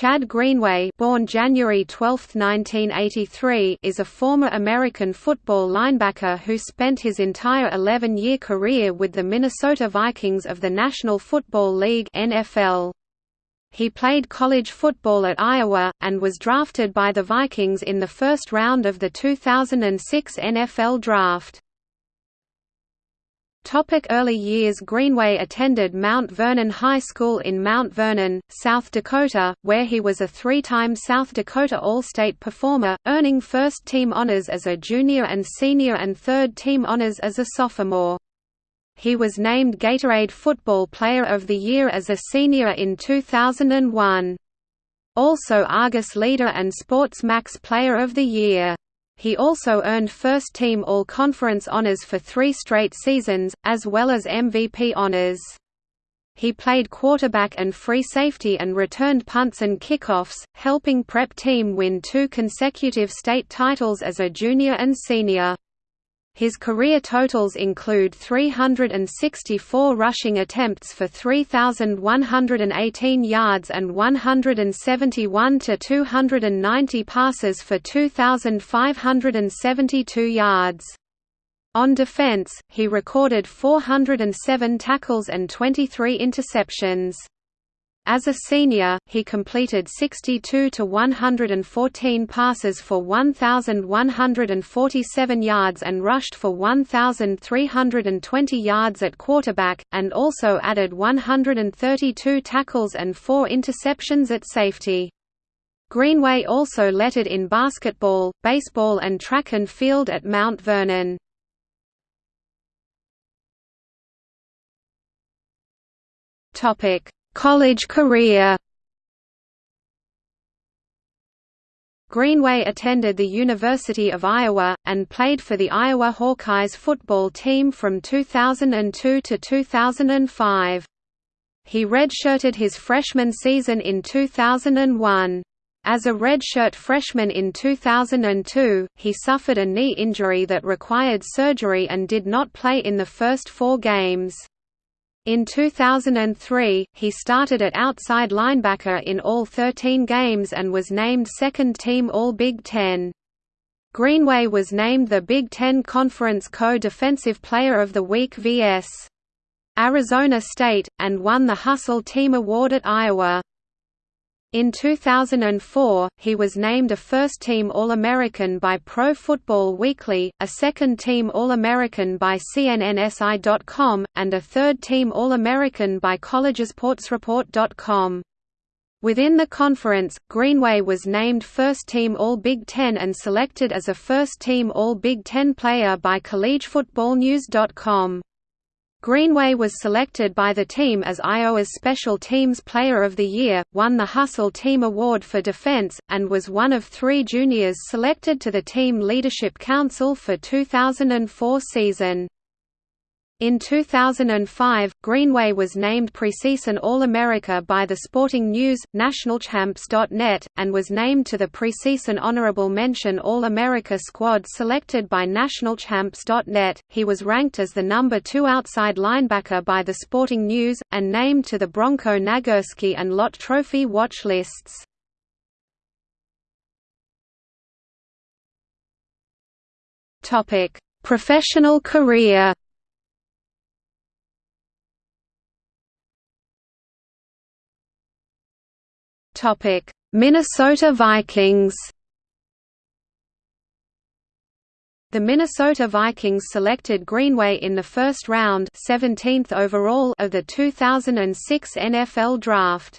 Chad Greenway born January 12, 1983, is a former American football linebacker who spent his entire 11-year career with the Minnesota Vikings of the National Football League NFL. He played college football at Iowa, and was drafted by the Vikings in the first round of the 2006 NFL Draft. Topic early years Greenway attended Mount Vernon High School in Mount Vernon, South Dakota, where he was a three-time South Dakota All-State performer, earning first-team honors as a junior and senior and third-team honors as a sophomore. He was named Gatorade Football Player of the Year as a senior in 2001. Also Argus Leader and Sports Max Player of the Year. He also earned first-team All-Conference honors for three straight seasons, as well as MVP honors. He played quarterback and free safety and returned punts and kickoffs, helping Prep Team win two consecutive state titles as a junior and senior. His career totals include 364 rushing attempts for 3,118 yards and 171 to 290 passes for 2,572 yards. On defense, he recorded 407 tackles and 23 interceptions. As a senior, he completed 62 to 114 passes for 1147 yards and rushed for 1320 yards at quarterback and also added 132 tackles and 4 interceptions at safety. Greenway also lettered in basketball, baseball and track and field at Mount Vernon. Topic College career Greenway attended the University of Iowa, and played for the Iowa Hawkeyes football team from 2002 to 2005. He redshirted his freshman season in 2001. As a redshirt freshman in 2002, he suffered a knee injury that required surgery and did not play in the first four games. In 2003, he started at outside linebacker in all 13 games and was named second-team All-Big Ten. Greenway was named the Big Ten Conference Co-Defensive Player of the Week vs. Arizona State, and won the Hustle Team Award at Iowa. In 2004, he was named a first-team All-American by Pro Football Weekly, a second-team All-American by CNNSI.com, and a third-team All-American by CollegeSportsReport.com. Within the conference, Greenway was named first-team All-Big Ten and selected as a first-team All-Big Ten player by CollegeFootballNews.com. Greenway was selected by the team as Iowa's Special Teams Player of the Year, won the Hustle Team Award for Defense, and was one of three juniors selected to the Team Leadership Council for 2004 season. In 2005, Greenway was named preseason All-America by the Sporting News, NationalChamps.net, and was named to the preseason Honorable Mention All-America squad selected by NationalChamps.net. He was ranked as the number two outside linebacker by the Sporting News, and named to the Bronco Nagurski and Lott Trophy watch lists. Topic: Professional career Minnesota Vikings. The Minnesota Vikings selected Greenway in the first round 17th overall of the 2006 NFL Draft.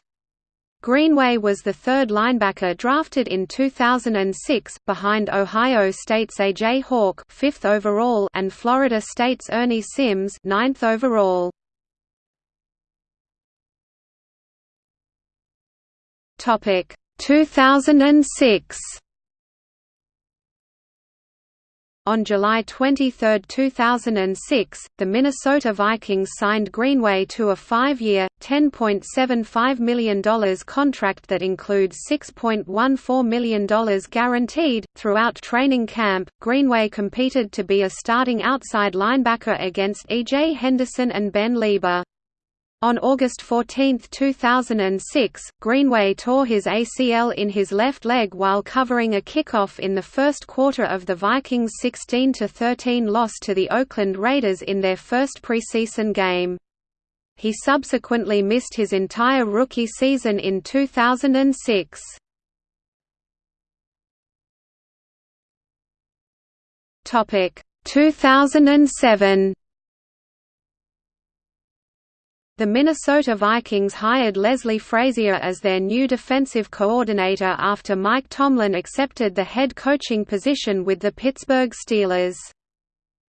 Greenway was the third linebacker drafted in 2006, behind Ohio State's A.J. Hawk 5th overall and Florida State's Ernie Sims 9th overall. Topic 2006 On July 23, 2006, the Minnesota Vikings signed Greenway to a five-year, $10.75 million contract that includes $6.14 million guaranteed. Throughout training camp, Greenway competed to be a starting outside linebacker against E.J. Henderson and Ben Leber. On August 14, 2006, Greenway tore his ACL in his left leg while covering a kickoff in the first quarter of the Vikings' 16–13 loss to the Oakland Raiders in their first preseason game. He subsequently missed his entire rookie season in 2006. Topic 2007 The Minnesota Vikings hired Leslie Frazier as their new defensive coordinator after Mike Tomlin accepted the head coaching position with the Pittsburgh Steelers.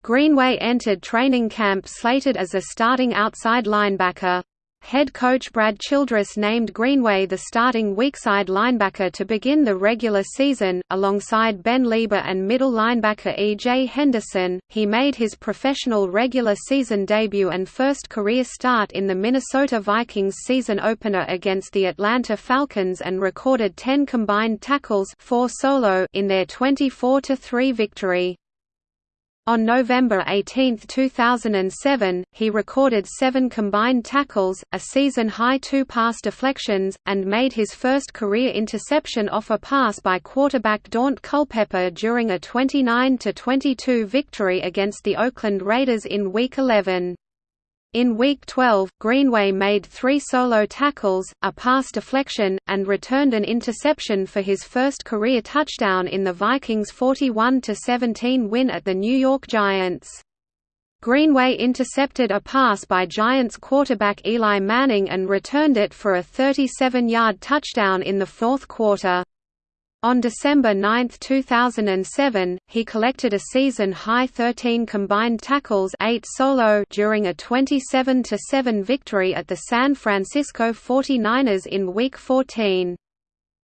Greenway entered training camp slated as a starting outside linebacker. Head coach Brad Childress named Greenway the starting weakside linebacker to begin the regular season, alongside Ben Leber and middle linebacker E.J. Henderson. He made his professional regular season debut and first career start in the Minnesota Vikings season opener against the Atlanta Falcons and recorded 10 combined tackles 4 solo in their 24–3 victory. On November 18, 2007, he recorded seven combined tackles, a season-high two pass deflections, and made his first career interception off a pass by quarterback Daunte Culpepper during a 29–22 victory against the Oakland Raiders in Week 11. In Week 12, Greenway made three solo tackles, a pass deflection, and returned an interception for his first career touchdown in the Vikings' 41–17 win at the New York Giants. Greenway intercepted a pass by Giants quarterback Eli Manning and returned it for a 37-yard touchdown in the fourth quarter. On December 9, 2007, he collected a season-high 13 combined tackles 8 solo during a 27–7 victory at the San Francisco 49ers in Week 14.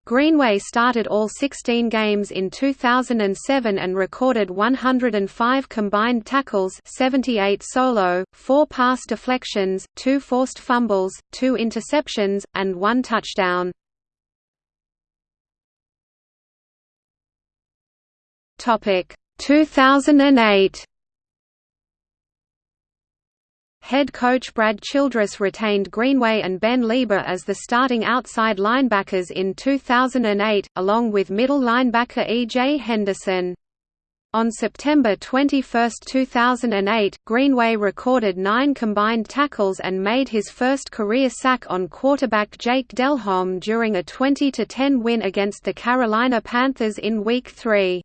Greenway started all 16 games in 2007 and recorded 105 combined tackles 78 solo, 4 pass deflections, 2 forced fumbles, 2 interceptions, and 1 touchdown. Topic 2008 Head coach Brad Childress retained Greenway and Ben Leber as the starting outside linebackers in 2008, along with middle linebacker E.J. Henderson. On September 21, 2008, Greenway recorded nine combined tackles and made his first career sack on quarterback Jake Delhomme during a 20–10 win against the Carolina Panthers in Week 3.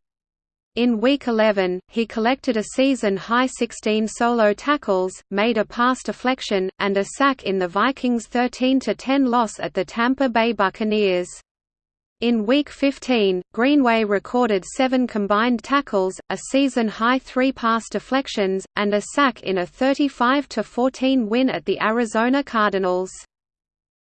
In Week 11, he collected a season-high 16 solo tackles, made a pass deflection, and a sack in the Vikings' 13–10 loss at the Tampa Bay Buccaneers. In Week 15, Greenway recorded seven combined tackles, a season-high three pass deflections, and a sack in a 35–14 win at the Arizona Cardinals.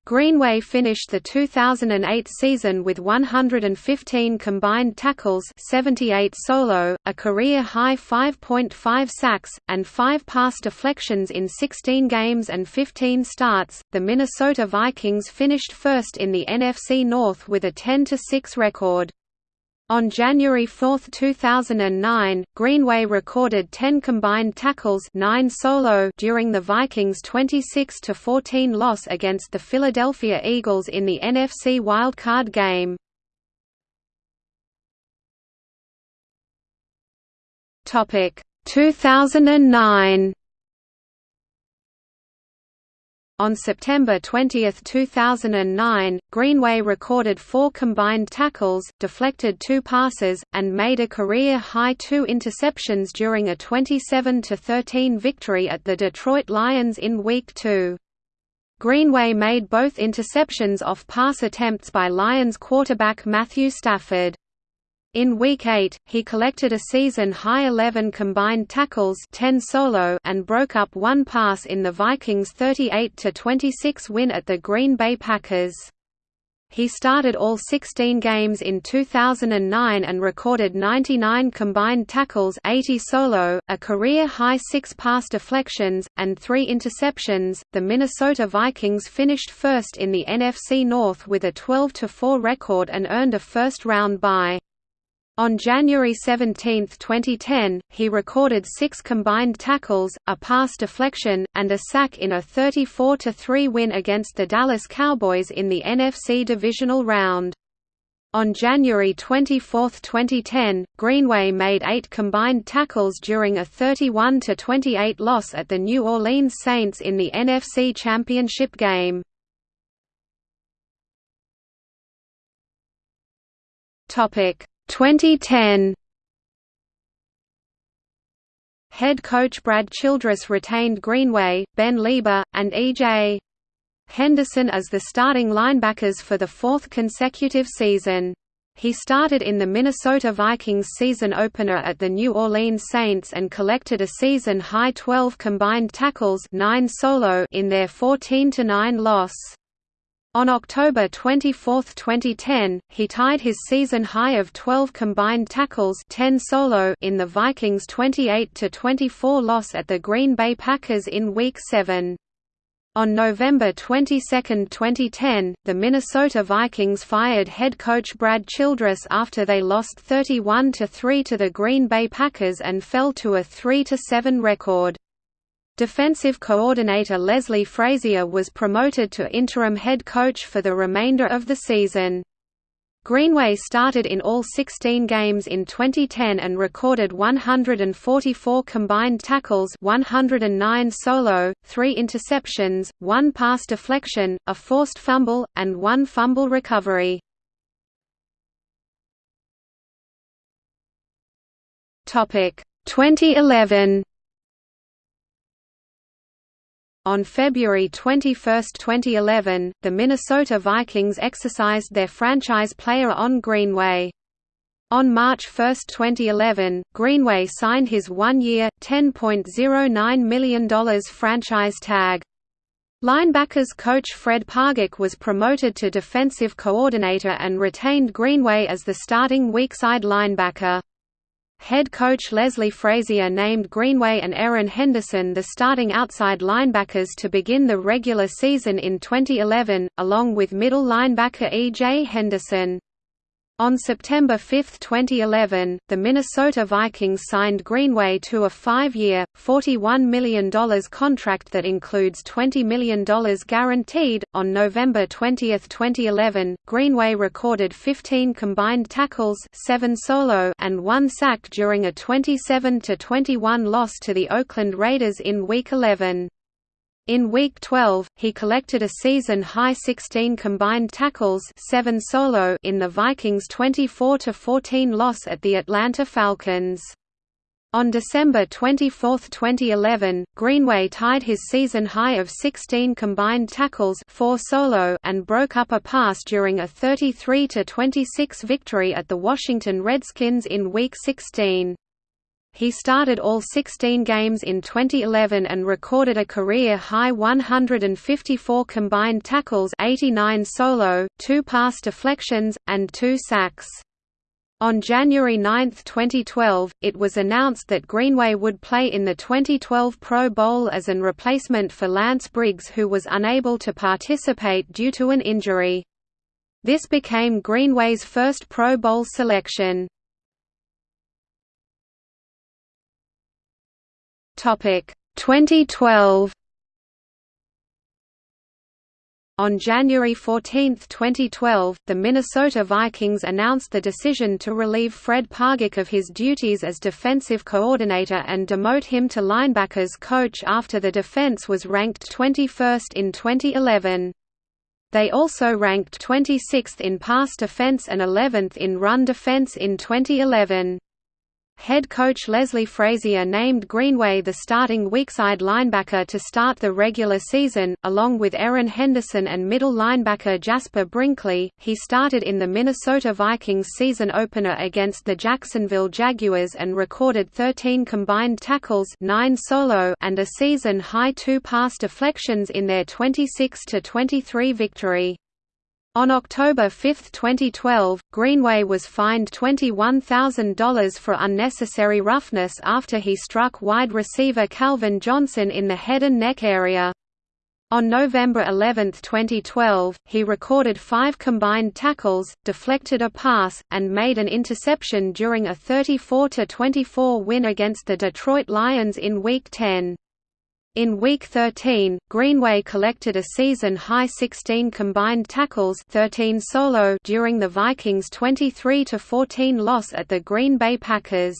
Greenway finished the 2008 season with 115 combined tackles 78 solo, a career-high 5.5 sacks, and 5 pass deflections in 16 games and 15 starts. The Minnesota Vikings finished first in the NFC North with a 10-6 record. On January 4, 2009, Greenway recorded 10 combined tackles 9 solo during the Vikings' 26–14 loss against the Philadelphia Eagles in the NFC wildcard game. Topic 2009 On September 20, 2009, Greenway recorded four combined tackles, deflected two passes, and made a career-high two interceptions during a 27–13 victory at the Detroit Lions in Week 2. Greenway made both interceptions off pass attempts by Lions quarterback Matthew Stafford. In Week 8, he collected a season-high 11 combined tackles 10 solo and broke up one pass in the Vikings' 38–26 win at the Green Bay Packers. He started all 16 games in 2009 and recorded 99 combined tackles 80 solo, a career-high 6 pass deflections, and 3 interceptions. The Minnesota Vikings finished first in the NFC North with a 12–4 record and earned a first-round bye. On January 17, 2010, he recorded six combined tackles, a pass deflection, and a sack in a 34–3 win against the Dallas Cowboys in the NFC Divisional Round. On January 24, 2010, Greenway made eight combined tackles during a 31–28 loss at the New Orleans Saints in the NFC Championship game. Topic 2010 Head coach Brad Childress retained Greenway, Ben Leber, and E.J. Henderson as the starting linebackers for the fourth consecutive season. He started in the Minnesota Vikings season opener at the New Orleans Saints and collected a season-high 12 combined tackles 9 solo in their 14–9 loss. On October 24, 2010, he tied his season high of 12 combined tackles 10 solo in the Vikings' 28–24 loss at the Green Bay Packers in Week 7. On November 22, 2010, the Minnesota Vikings fired head coach Brad Childress after they lost 31–3 to the Green Bay Packers and fell to a 3–7 record. Defensive coordinator Leslie Frazier was promoted to interim head coach for the remainder of the season. Greenway started in all 16 games in 2010 and recorded 144 combined tackles 109 solo, 3 interceptions, 1 pass deflection, a forced fumble, and 1 fumble recovery. Topic 2011 On February 21, 2011, the Minnesota Vikings exercised their franchise player on Greenway. On March 1, 2011, Greenway signed his one-year, $10.09 million franchise tag. Linebackers coach Fred Pagac was promoted to defensive coordinator and retained Greenway as the starting weakside linebacker. Head coach Leslie Frazier named Greenway and Erin Henderson the starting outside linebackers to begin the regular season in 2011, along with middle linebacker E.J. Henderson. On September 5, 2011, the Minnesota Vikings signed Greenway to a five-year, $41 million contract that includes $20 million guaranteed. On November 20, 2011, Greenway recorded 15 combined tackles, 7 solo, and 1 sack during a 27-21 loss to the Oakland Raiders in Week 11. In Week 12, he collected a season-high 16 combined tackles 7 solo in the Vikings' 24–14 loss at the Atlanta Falcons. On December 24, 2011, Greenway tied his season high of 16 combined tackles 4 solo and broke up a pass during a 33–26 victory at the Washington Redskins in Week 16. He started all 16 games in 2011 and recorded a career-high 154 combined tackles 89 solo, 2 pass deflections, and 2 sacks. On January 9, 2012, it was announced that Greenway would play in the 2012 Pro Bowl as an replacement for Lance Briggs who was unable to participate due to an injury. This became Greenway's first Pro Bowl selection. Topic 2012 On January 14, 2012, the Minnesota Vikings announced the decision to relieve Fred Pagac of his duties as defensive coordinator and demote him to linebackers coach after the defense was ranked 21st in 2011. They also ranked 26th in pass defense and 11th in run defense in 2011. Head coach Leslie Frazier named Greenway the starting weakside linebacker to start the regular season, along with Erin Henderson and middle linebacker Jasper Brinkley. He started in the Minnesota Vikings season opener against the Jacksonville Jaguars and recorded 13 combined tackles, 9 solo, and a season-high 2 pass deflections in their 26 23 victory. On October 5, 2012, Greenway was fined $21,000 for unnecessary roughness after he struck wide receiver Calvin Johnson in the head and neck area. On November 11, 2012, he recorded five combined tackles, deflected a pass, and made an interception during a 34–24 win against the Detroit Lions in Week 10. In Week 13, Greenway collected a season-high 16 combined tackles 13 solo during the Vikings' 23–14 loss at the Green Bay Packers.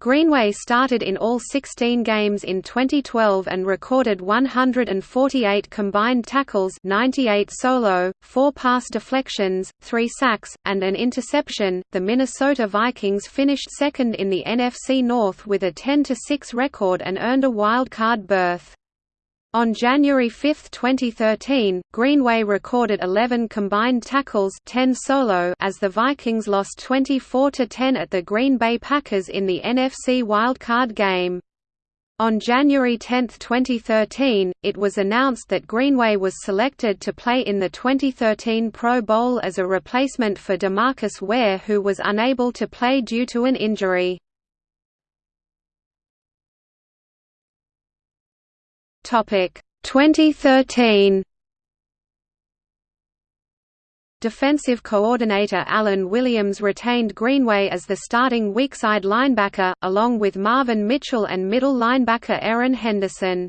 Greenway started in all 16 games in 2012 and recorded 148 combined tackles 98 solo, 4 pass deflections, 3 sacks, and an interception. The Minnesota Vikings finished second in the NFC North with a 10-6 record and earned a wild card berth. On January 5, 2013, Greenway recorded 11 combined tackles 10 solo as the Vikings lost 24–10 at the Green Bay Packers in the NFC wildcard game. On January 10, 2013, it was announced that Greenway was selected to play in the 2013 Pro Bowl as a replacement for DeMarcus Ware who was unable to play due to an injury. Topic 2013 Defensive coordinator Alan Williams retained Greenway as the starting weakside linebacker, along with Marvin Mitchell and middle linebacker Erin Henderson.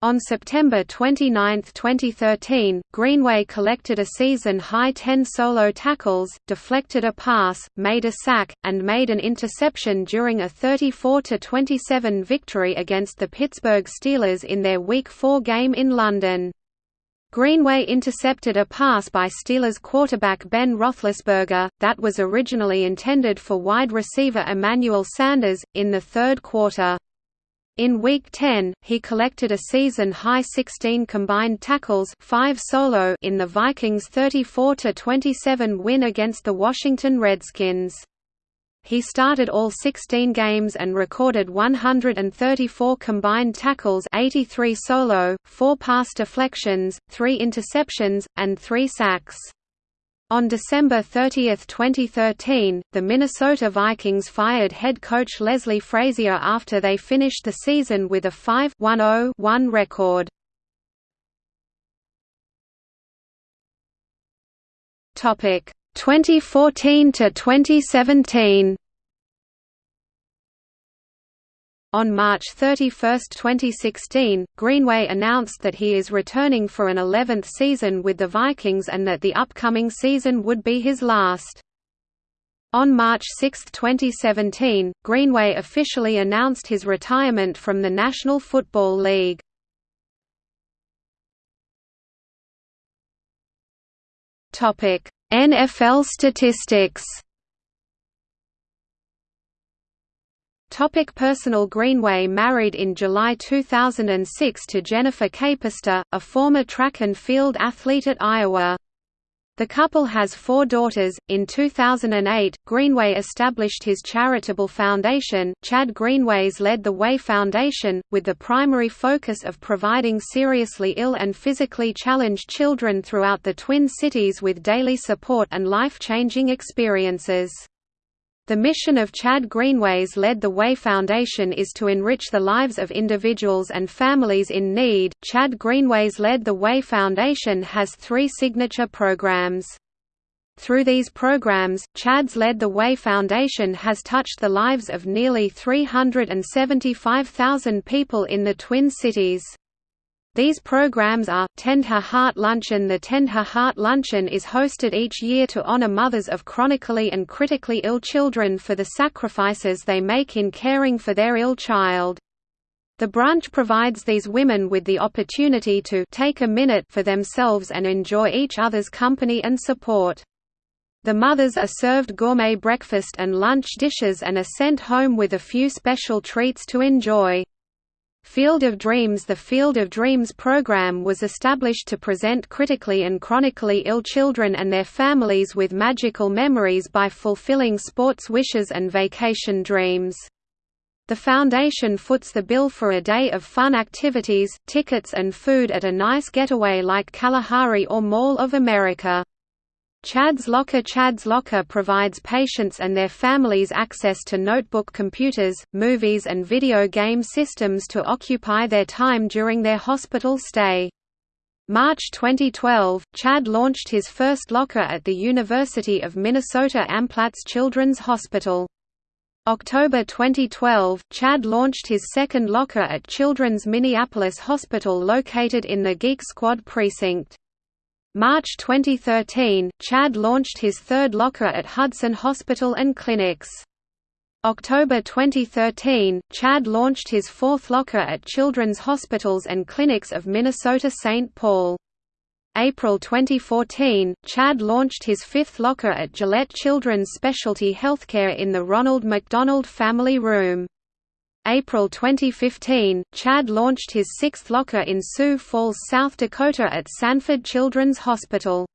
On September 29, 2013, Greenway collected a season-high 10 solo tackles, deflected a pass, made a sack, and made an interception during a 34–27 victory against the Pittsburgh Steelers in their Week 4 game in London. Greenway intercepted a pass by Steelers quarterback Ben Roethlisberger, that was originally intended for wide receiver Emmanuel Sanders, in the third quarter. In Week 10, he collected a season-high 16 combined tackles 5 solo in the Vikings' 34–27 win against the Washington Redskins. He started all 16 games and recorded 134 combined tackles 83 solo, 4 pass deflections, 3 interceptions, and 3 sacks. On December 30, 2013, the Minnesota Vikings fired head coach Leslie Frazier after they finished the season with a 5-1-0-1 record. Topic 2014 to 2017. On March 31, 2016, Greenway announced that he is returning for an 11th season with the Vikings and that the upcoming season would be his last. On March 6, 2017, Greenway officially announced his retirement from the National Football League. NFL statistics Topic personal Greenway married in July 2006 to Jennifer Capister, a former track and field athlete at Iowa. The couple has four daughters. In 2008, Greenway established his charitable foundation, Chad Greenway's Led the Way Foundation, with the primary focus of providing seriously ill and physically challenged children throughout the Twin Cities with daily support and life-changing experiences. The mission of Chad Greenway's Led the Way Foundation is to enrich the lives of individuals and families in need. Chad Greenway's Led the Way Foundation has three signature programs. Through these programs, Chad's Led the Way Foundation has touched the lives of nearly 375,000 people in the Twin Cities. These programs are, Tend Her Heart Luncheon The Tend Her Heart Luncheon is hosted each year to honor mothers of chronically and critically ill children for the sacrifices they make in caring for their ill child. The brunch provides these women with the opportunity to take a minute for themselves and enjoy each other's company and support. The mothers are served gourmet breakfast and lunch dishes and are sent home with a few special treats to enjoy. Field of Dreams The Field of Dreams program was established to present critically and chronically ill children and their families with magical memories by fulfilling sports wishes and vacation dreams. The foundation foots the bill for a day of fun activities, tickets and food at a nice getaway like Kalahari or Mall of America. Chad's Locker Chad's Locker provides patients and their families access to notebook computers, movies and video game systems to occupy their time during their hospital stay. March 2012, Chad launched his first locker at the University of Minnesota Amplatz Children's Hospital. October 2012, Chad launched his second locker at Children's Minneapolis Hospital located in the Geek Squad precinct. March 2013, Chad launched his third locker at Hudson Hospital and Clinics. October 2013, Chad launched his fourth locker at Children's Hospitals and Clinics of Minnesota St. Paul. April 2014, Chad launched his fifth locker at Gillette Children's Specialty Healthcare in the Ronald McDonald Family Room. April 2015, Chad launched his sixth locker in Sioux Falls, South Dakota at Sanford Children's Hospital.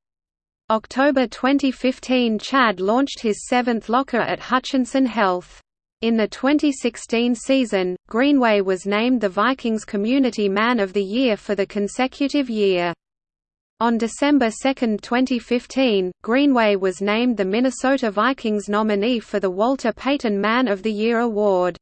October 2015 Chad launched his seventh locker at Hutchinson Health. In the 2016 season, Greenway was named the Vikings Community Man of the Year for the consecutive year. On December 2, 2015, Greenway was named the Minnesota Vikings nominee for the Walter Payton Man of the Year award.